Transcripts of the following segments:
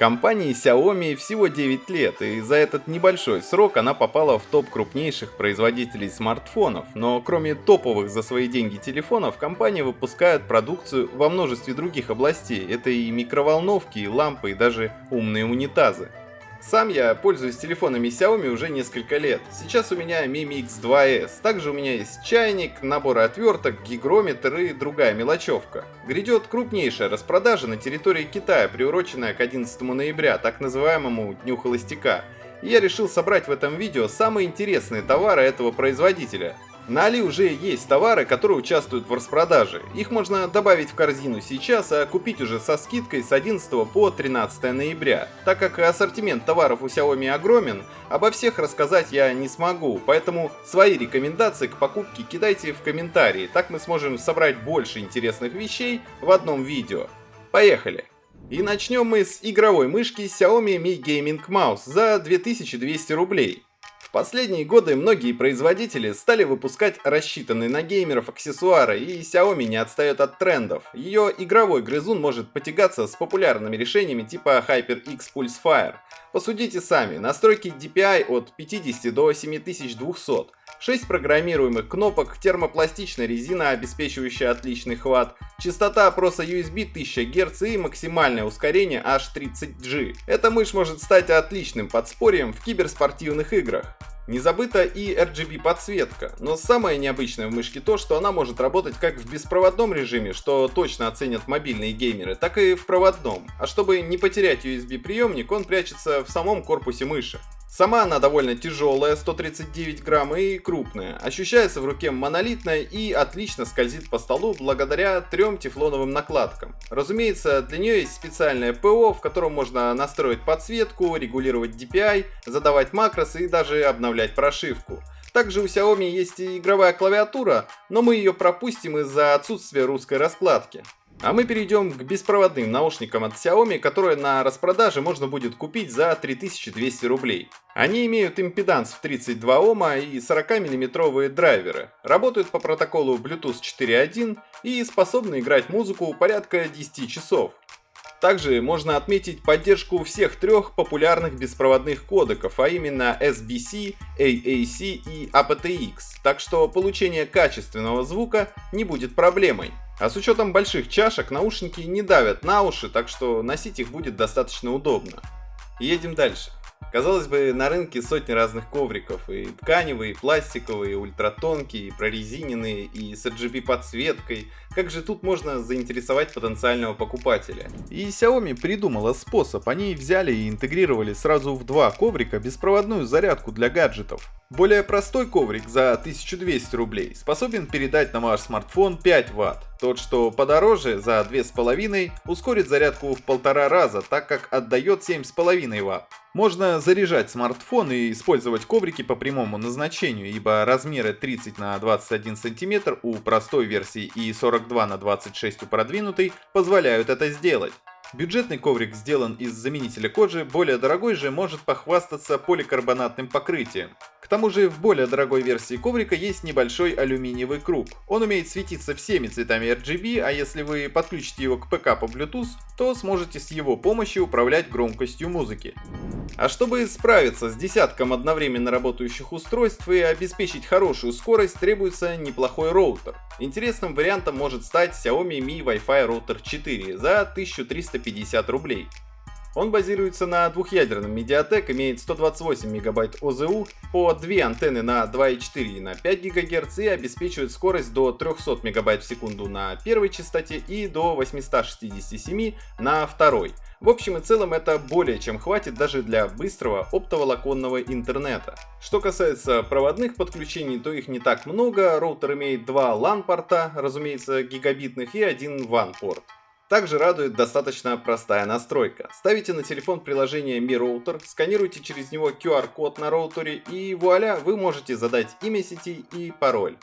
Компании Xiaomi всего 9 лет, и за этот небольшой срок она попала в топ крупнейших производителей смартфонов, но кроме топовых за свои деньги телефонов, компания выпускает продукцию во множестве других областей. Это и микроволновки, и лампы, и даже умные унитазы. Сам я пользуюсь телефонами Xiaomi уже несколько лет. Сейчас у меня Mi Mix 2S. Также у меня есть чайник, наборы отверток, гигрометр и другая мелочевка. Грядет крупнейшая распродажа на территории Китая, приуроченная к 11 ноября, так называемому Дню Холостяка. И я решил собрать в этом видео самые интересные товары этого производителя. На Али уже есть товары, которые участвуют в распродаже. Их можно добавить в корзину сейчас, а купить уже со скидкой с 11 по 13 ноября. Так как ассортимент товаров у Xiaomi огромен, обо всех рассказать я не смогу, поэтому свои рекомендации к покупке кидайте в комментарии, так мы сможем собрать больше интересных вещей в одном видео. Поехали! И начнем мы с игровой мышки Xiaomi Mi Gaming Mouse за 2200 рублей. В последние годы многие производители стали выпускать рассчитанные на геймеров аксессуары, и Xiaomi не отстает от трендов. Ее игровой грызун может потягаться с популярными решениками типа HyperX Pulse Fire. Посудите сами, настройки DPI от 50 до 7200, 6 программируемых кнопок, термопластичная резина, обеспечивающая отличный хват, частота опроса USB 1000 Гц и максимальное ускорение аж 30G. Эта мышь может стать отличным подспорьем в киберспортивных играх. Не забыта и RGB подсветка, но самое необычное в мышке то, что она может работать как в беспроводном режиме, что точно оценят мобильные геймеры, так и в проводном. А чтобы не потерять USB приемник, он прячется в самом корпусе мыши. Сама она довольно тяжелая, 139 грамм и крупная. Ощущается в руке монолитная и отлично скользит по столу благодаря трем тефлоновым накладкам. Разумеется, для нее есть специальное ПО, в котором можно настроить подсветку, регулировать DPI, задавать макросы и даже обновлять прошивку. Также у Xiaomi есть и игровая клавиатура, но мы ее пропустим из-за отсутствия русской раскладки. А мы перейдем к беспроводным наушникам от Xiaomi, которые на распродаже можно будет купить за 3200 рублей. Они имеют импеданс в 32 Ома и 40-мм драйверы, работают по протоколу Bluetooth 4.1 и способны играть музыку порядка 10 часов. Также можно отметить поддержку всех трех популярных беспроводных кодеков, а именно SBC, AAC и aptX, так что получение качественного звука не будет проблемой. А с учетом больших чашек наушники не давят на уши, так что носить их будет достаточно удобно. Едем дальше. Казалось бы, на рынке сотни разных ковриков, и тканевые, и пластиковые, и ультратонкие, и прорезиненные, и с RGB подсветкой. Как же тут можно заинтересовать потенциального покупателя? И Xiaomi придумала способ, они взяли и интегрировали сразу в два коврика беспроводную зарядку для гаджетов. Более простой коврик за 1200 рублей способен передать на ваш смартфон 5 Вт. Тот, что подороже, за 2,5, ускорит зарядку в полтора раза, так как отдает 7,5 Вт. Можно заряжать смартфон и использовать коврики по прямому назначению, ибо размеры 30 на 21 см у простой версии и 42 на 26 у продвинутой позволяют это сделать. Бюджетный коврик сделан из заменителя кожи, более дорогой же может похвастаться поликарбонатным покрытием. Тому же в более дорогой версии коврика есть небольшой алюминиевый круг. Он умеет светиться всеми цветами RGB, а если вы подключите его к ПК по Bluetooth, то сможете с его помощью управлять громкостью музыки. А чтобы справиться с десятком одновременно работающих устройств и обеспечить хорошую скорость, требуется неплохой роутер. Интересным вариантом может стать Xiaomi Mi Wi-Fi Router 4 за 1350 рублей. Он базируется на двухъядерном Mediatek, имеет 128 МБ ОЗУ, по две антенны на 2,4 и на 5 ГГц и обеспечивает скорость до 300 МБ в секунду на первой частоте и до 867 на второй. В общем и целом это более чем хватит даже для быстрого оптоволоконного интернета. Что касается проводных подключений, то их не так много, роутер имеет два LAN-порта, разумеется гигабитных, и один WAN-порт. Также радует достаточно простая настройка. Ставите на телефон приложение Mi Router, сканируйте через него QR-код на роутере и вуаля, вы можете задать имя сети и пароль.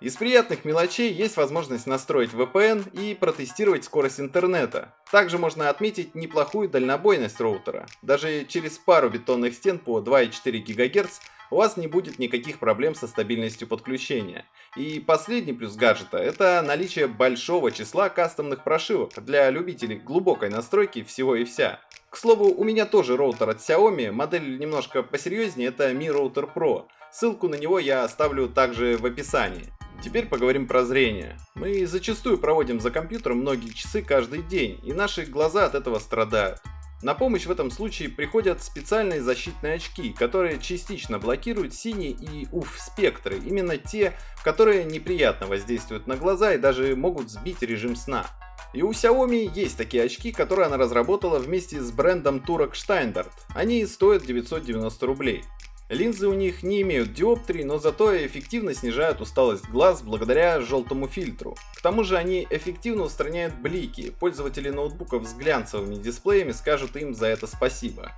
Из приятных мелочей есть возможность настроить VPN и протестировать скорость интернета. Также можно отметить неплохую дальнобойность роутера. Даже через пару бетонных стен по 2,4 ГГц у вас не будет никаких проблем со стабильностью подключения. И последний плюс гаджета – это наличие большого числа кастомных прошивок для любителей глубокой настройки всего и вся. К слову, у меня тоже роутер от Xiaomi, модель немножко посерьезнее, это Mi Router Pro. Ссылку на него я оставлю также в описании. Теперь поговорим про зрение. Мы зачастую проводим за компьютером многие часы каждый день, и наши глаза от этого страдают. На помощь в этом случае приходят специальные защитные очки, которые частично блокируют синие и УФ спектры, именно те, которые неприятно воздействуют на глаза и даже могут сбить режим сна. И у Xiaomi есть такие очки, которые она разработала вместе с брендом турок Steinbart. Они стоят 990 рублей. Линзы у них не имеют диоптрий, но зато эффективно снижают усталость глаз благодаря желтому фильтру. К тому же они эффективно устраняют блики, пользователи ноутбуков с глянцевыми дисплеями скажут им за это спасибо.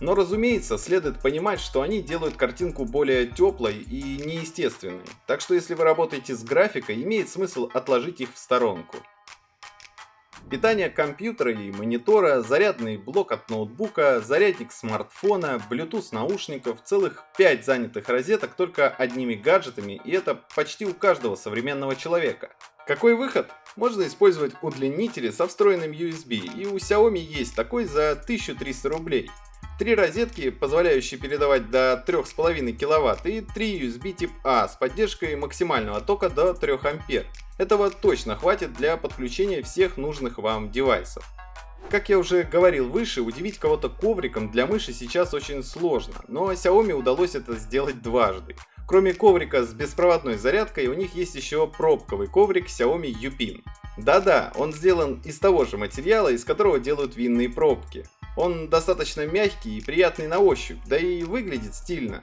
Но разумеется, следует понимать, что они делают картинку более теплой и неестественной, так что если вы работаете с графикой, имеет смысл отложить их в сторонку. Питание компьютера и монитора, зарядный блок от ноутбука, зарядник смартфона, Bluetooth наушников, целых 5 занятых розеток только одними гаджетами, и это почти у каждого современного человека. Какой выход? Можно использовать удлинители со встроенным USB, и у Xiaomi есть такой за 1300 рублей. Три розетки, позволяющие передавать до 3,5 кВт и три USB тип А с поддержкой максимального тока до 3 А. Этого точно хватит для подключения всех нужных вам девайсов. Как я уже говорил выше, удивить кого-то ковриком для мыши сейчас очень сложно, но Xiaomi удалось это сделать дважды. Кроме коврика с беспроводной зарядкой, у них есть еще пробковый коврик Xiaomi Yupin. Да-да, он сделан из того же материала, из которого делают винные пробки. Он достаточно мягкий и приятный на ощупь, да и выглядит стильно.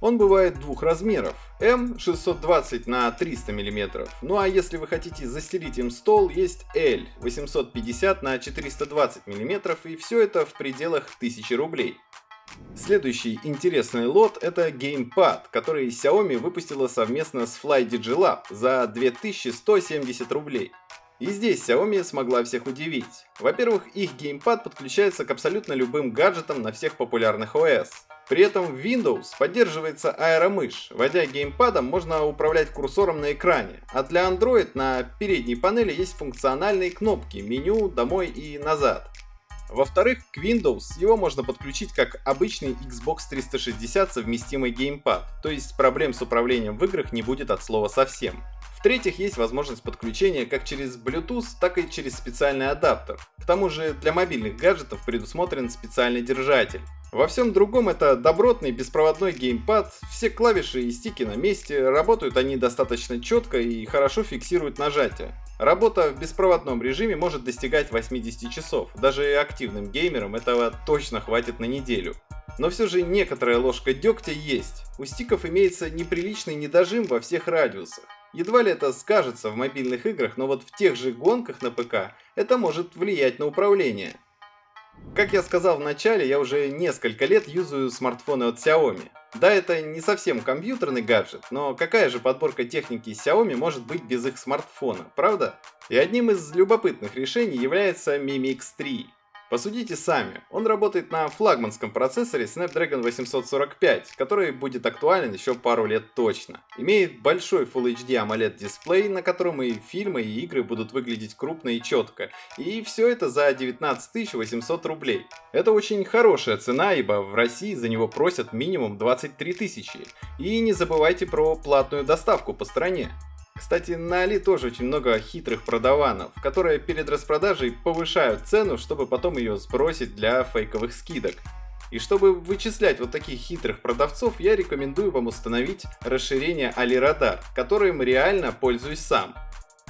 Он бывает двух размеров. М 620 на 300 мм. Ну а если вы хотите застелить им стол, есть L 850 на 420 мм и все это в пределах 1000 рублей. Следующий интересный лот это геймпад, который Xiaomi выпустила совместно с FlyDigiLab за 2170 рублей. И здесь Xiaomi смогла всех удивить. Во-первых, их геймпад подключается к абсолютно любым гаджетам на всех популярных OS. При этом в Windows поддерживается аэромышь. Вводя геймпадом, можно управлять курсором на экране. А для Android на передней панели есть функциональные кнопки «Меню», «Домой» и «Назад». Во-вторых, к Windows его можно подключить как обычный Xbox 360 совместимый геймпад, то есть проблем с управлением в играх не будет от слова совсем. В-третьих, есть возможность подключения как через Bluetooth, так и через специальный адаптер. К тому же для мобильных гаджетов предусмотрен специальный держатель. Во всем другом это добротный беспроводной геймпад, все клавиши и стики на месте, работают они достаточно четко и хорошо фиксируют нажатие. Работа в беспроводном режиме может достигать 80 часов, даже активным геймерам этого точно хватит на неделю. Но все же некоторая ложка дегтя есть. У стиков имеется неприличный недожим во всех радиусах. Едва ли это скажется в мобильных играх, но вот в тех же гонках на ПК это может влиять на управление. Как я сказал в начале, я уже несколько лет юзаю смартфоны от Xiaomi. Да, это не совсем компьютерный гаджет, но какая же подборка техники Xiaomi может быть без их смартфона, правда? И одним из любопытных решений является Mi Mix 3. Посудите сами, он работает на флагманском процессоре Snapdragon 845, который будет актуален еще пару лет точно. Имеет большой Full HD AMOLED дисплей, на котором и фильмы, и игры будут выглядеть крупно и четко. И все это за 19 800 рублей. Это очень хорошая цена, ибо в России за него просят минимум 23 тысячи. И не забывайте про платную доставку по стране. Кстати, на Али тоже очень много хитрых продаванов, которые перед распродажей повышают цену, чтобы потом ее сбросить для фейковых скидок. И чтобы вычислять вот таких хитрых продавцов, я рекомендую вам установить расширение AliRadar, которым реально пользуюсь сам.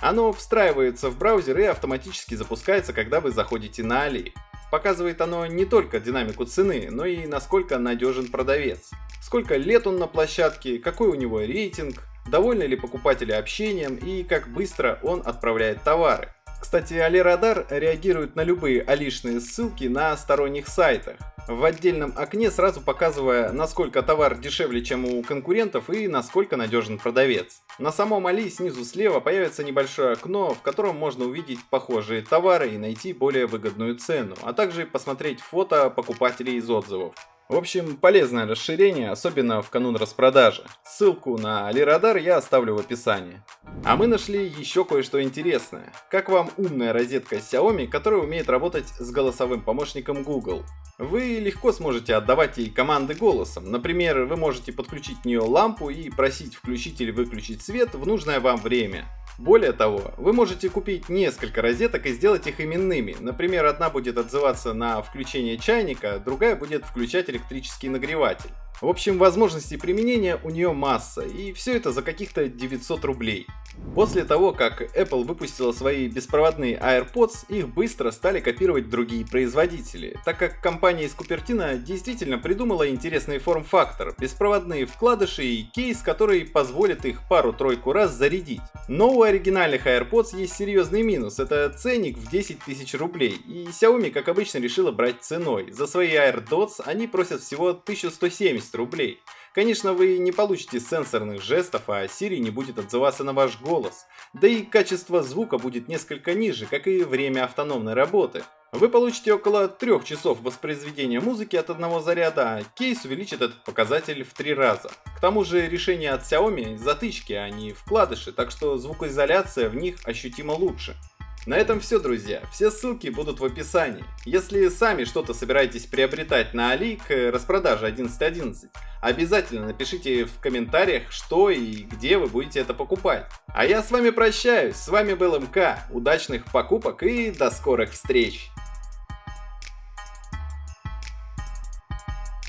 Оно встраивается в браузер и автоматически запускается, когда вы заходите на Али. Показывает оно не только динамику цены, но и насколько надежен продавец. Сколько лет он на площадке, какой у него рейтинг, довольны ли покупатели общением и как быстро он отправляет товары. Кстати, AliRadar реагирует на любые алишные ссылки на сторонних сайтах. в отдельном окне, сразу показывая, насколько товар дешевле, чем у конкурентов и насколько надежен продавец. На самом Али снизу слева появится небольшое окно, в котором можно увидеть похожие товары и найти более выгодную цену, а также посмотреть фото покупателей из отзывов. В общем, полезное расширение, особенно в канун распродажи. Ссылку на Алирадар я оставлю в описании. А мы нашли еще кое-что интересное. Как вам умная розетка Xiaomi, которая умеет работать с голосовым помощником Google? Вы легко сможете отдавать ей команды голосом. Например, вы можете подключить в нее лампу и просить включить или выключить свет в нужное вам время. Более того, вы можете купить несколько розеток и сделать их именными. Например, одна будет отзываться на включение чайника, другая будет включать электрический нагреватель. В общем, возможностей применения у нее масса, и все это за каких-то 900 рублей. После того, как Apple выпустила свои беспроводные AirPods, их быстро стали копировать другие производители, так как компания из Купертино действительно придумала интересный форм-фактор, беспроводные вкладыши и кейс, который позволит их пару-тройку раз зарядить. Но у оригинальных AirPods есть серьезный минус, это ценник в 10 тысяч рублей, и Xiaomi, как обычно, решила брать ценой. За свои AirDots они просят всего 1170 рублей. Конечно, вы не получите сенсорных жестов, а Siri не будет отзываться на ваш голос. Да и качество звука будет несколько ниже, как и время автономной работы. Вы получите около 3 часов воспроизведения музыки от одного заряда, а кейс увеличит этот показатель в 3 раза. К тому же решение от Xiaomi затычки, а не вкладыши, так что звукоизоляция в них ощутимо лучше. На этом все, друзья. Все ссылки будут в описании. Если сами что-то собираетесь приобретать на Али к распродаже 11.11, обязательно напишите в комментариях, что и где вы будете это покупать. А я с вами прощаюсь. С вами был МК. Удачных покупок и до скорых встреч!